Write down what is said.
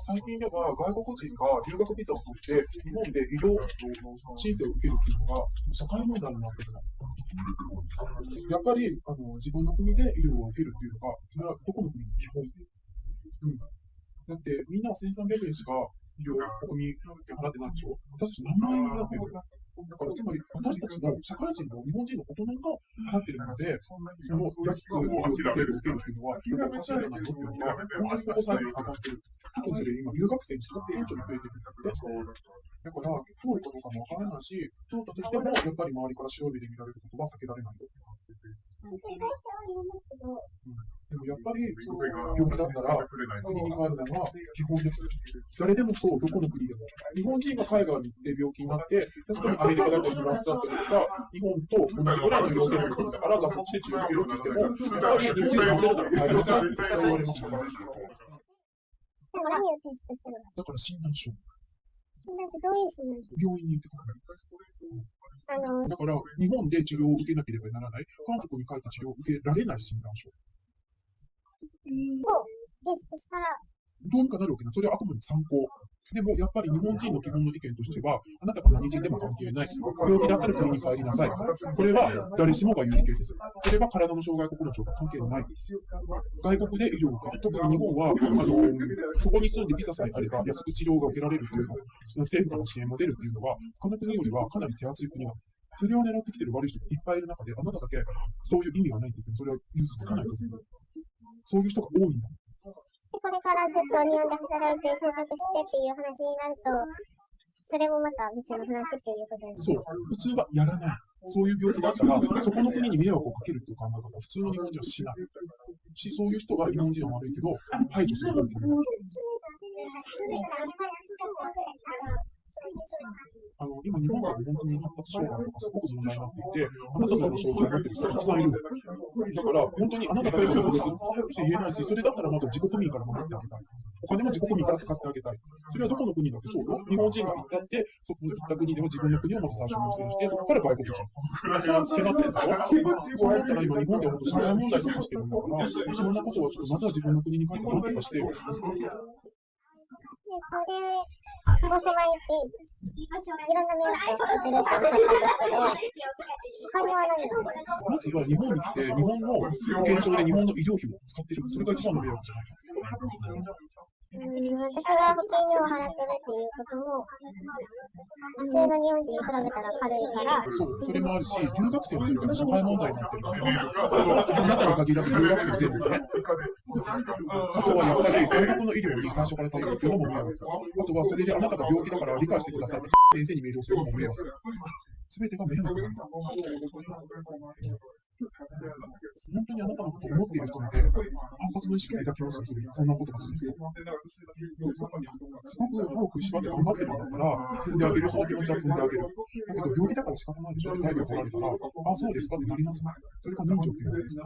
最近では外国人が留学ビザを取って、日本で医療申請を受けるっていうのが社会問題になってる。やっぱりあの自分の国で医療を受けるっていうのが、それはどこの国も基本で。うん、だってみんな1300円しか医療国民払ってないでしょ私何万円払ってるだからつまり私たちの社会人の日本人の大人が払ってるので、その安く医療制度を受けるっていうのは、結構おかしいんじゃないのっていうのが、本当にここ最近上がってる。特にそれ今、留学生にすごく顕著に増えてるんだって。だから、遠いことかもわからないし、通ったとしても、やっぱり周りから白い目で見られることは避けられないよ。でもやっぱり、病気だったら、国に帰るのが基本です。誰でもそう、どこの国でも。日本人が海外に行って病気になって、確かにアメリカだったりフランスだったりとか、日本と同じぐらいの陽性の国だから、じゃあそっちで治療受けろって言っても、やっぱり日本に陽性だったら帰りなさいって絶対言われますから。でも何をテストしたのだから診断書、診断書どういう診断書病院に行ってから。あの、だから、日本で治療を受けなければならない、韓国に帰って治療を受けられない診断書。を提出したら、どうにかなるわけな。それはあくまで参考。でも、やっぱり日本人の基本の意見としては、あなたが何人でも関係ない。病気だったら国に帰りなさい。これは誰しもが言う意見です。これは体の障害国の庁が関係ない。外国で医療を受ける。特に日本は、あの、そこに住ん。でビザさえあれば安く治療が受けられるというの、その政府からの支援も出るっていうのは、他の国よりはかなり手厚い国がそれを狙ってきてる悪い人がいっぱいいる中で、あなただけそういう意味がないって言っても、それは融通つかないと思う。そういう人が多いんだ。でこれからずっと日本で働いて就職してっていう話になると、それもまた別の話っていうことですそう、普通はやらない。そういう病気だったら、そこの国に迷惑をかけるっていう考え方は普通の日本人はしない。し、そういう人が日本人は悪いけど、排除する方法あの、今日本で本当に発達障害とかすごく問題になっていて、あなたの症状を持ってる人がたくさんいる。だから、本当にあなただけが特別って言えないし、それだったらまず自国民から守ってあげたい。お金も自国民から使ってあげたい。それはどこの国だってそうよ。日本人が行ったって、そこに行った国では自分の国をまず最初に優先して、そこから外国人。ってなってるでしょそうなったら今日本では本当社会問題とかしてるんだから、そんなことはちょっとまずは自分の国に帰って何とかしてよ。それも踏まえて、いろんな迷惑をかけてるっておったんですけど、他には何がまずは日本に来て、日本の保険証で日本の医療費も使ってる。それが一番の迷惑じゃないか。うん、私が保険料を払ってるっていうことも、普通の日本人に比べたら軽いから、そう、それもあるし、留学生のそれが社会問題になってるのね。あなたに限らず留学生全部ね。あとはやっぱり外国の医療に最初から頼るっていうのも迷惑。あとはそれであなたが病気だから理解してくださいって先生にメールをするのも迷惑。すべてが迷惑なんだ。本当にあなたのことを思っている人って、反発の意識を抱きますよ、そんなことが続くと。すごく歯を食いしばって頑張ってるんだから、踏んであげる、その気持ちは踏んであげる。だけど、病気だから仕方ないでしょって態度を取られたら、あ、そうですかってなります。それが人情っていうことです。